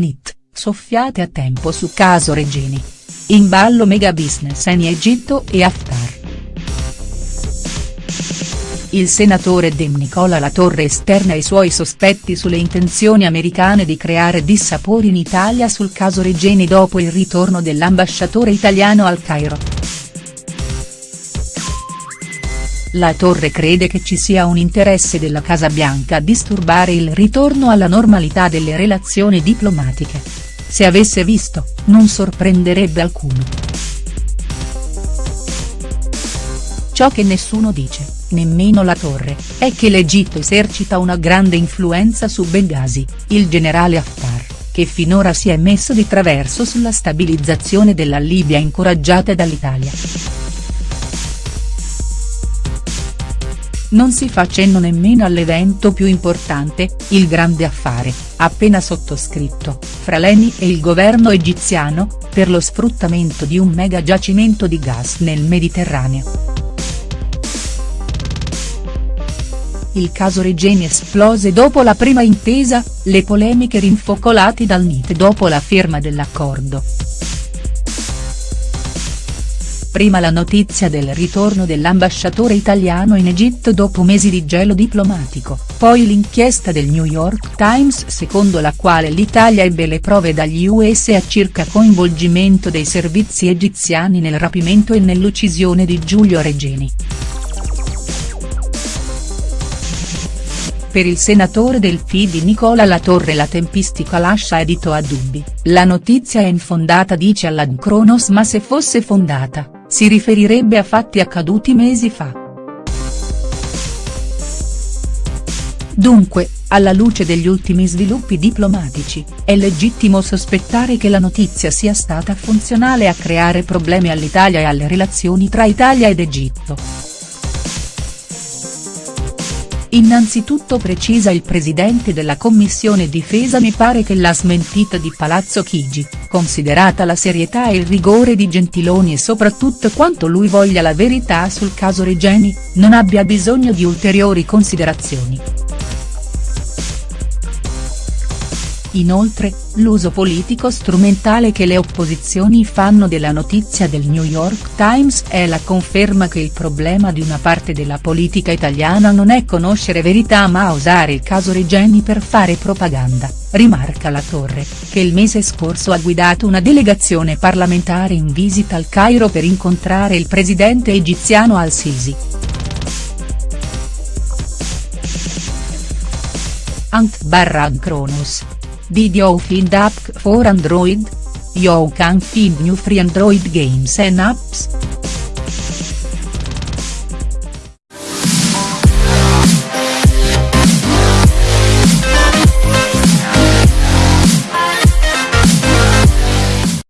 NIT, soffiate a tempo su caso Regeni. In ballo mega business in Egitto e Haftar. Il senatore Dem Nicola Latorre esterna i suoi sospetti sulle intenzioni americane di creare dissapori in Italia sul caso Regeni dopo il ritorno dell'ambasciatore italiano al Cairo. La Torre crede che ci sia un interesse della Casa Bianca a disturbare il ritorno alla normalità delle relazioni diplomatiche. Se avesse visto, non sorprenderebbe alcuno. Ciò che nessuno dice, nemmeno la Torre, è che l'Egitto esercita una grande influenza su Benghazi, il generale Haftar, che finora si è messo di traverso sulla stabilizzazione della Libia incoraggiata dall'Italia. Non si fa cenno nemmeno all'evento più importante, il grande affare, appena sottoscritto, fra l'ENI e il governo egiziano, per lo sfruttamento di un mega giacimento di gas nel Mediterraneo. Il caso Regeni esplose dopo la prima intesa, le polemiche rinfocolate dal NIT dopo la firma dell'accordo. Prima la notizia del ritorno dell'ambasciatore italiano in Egitto dopo mesi di gelo diplomatico, poi l'inchiesta del New York Times secondo la quale l'Italia ebbe le prove dagli USA circa coinvolgimento dei servizi egiziani nel rapimento e nell'uccisione di Giulio Regeni. Per il senatore del FIDI Nicola Latorre la tempistica lascia edito a dubbi, la notizia è infondata dice all'Ancronos ma se fosse fondata, si riferirebbe a fatti accaduti mesi fa. Dunque, alla luce degli ultimi sviluppi diplomatici, è legittimo sospettare che la notizia sia stata funzionale a creare problemi all'Italia e alle relazioni tra Italia ed Egitto. Innanzitutto precisa il presidente della commissione difesa mi pare che la smentita di Palazzo Chigi, considerata la serietà e il rigore di Gentiloni e soprattutto quanto lui voglia la verità sul caso Regeni, non abbia bisogno di ulteriori considerazioni. Inoltre, l'uso politico strumentale che le opposizioni fanno della notizia del New York Times è la conferma che il problema di una parte della politica italiana non è conoscere verità ma usare il caso Regeni per fare propaganda, rimarca la Torre, che il mese scorso ha guidato una delegazione parlamentare in visita al Cairo per incontrare il presidente egiziano al-Sisi. Ant barra Kronos Did you find app for Android? You can find new free Android games and apps.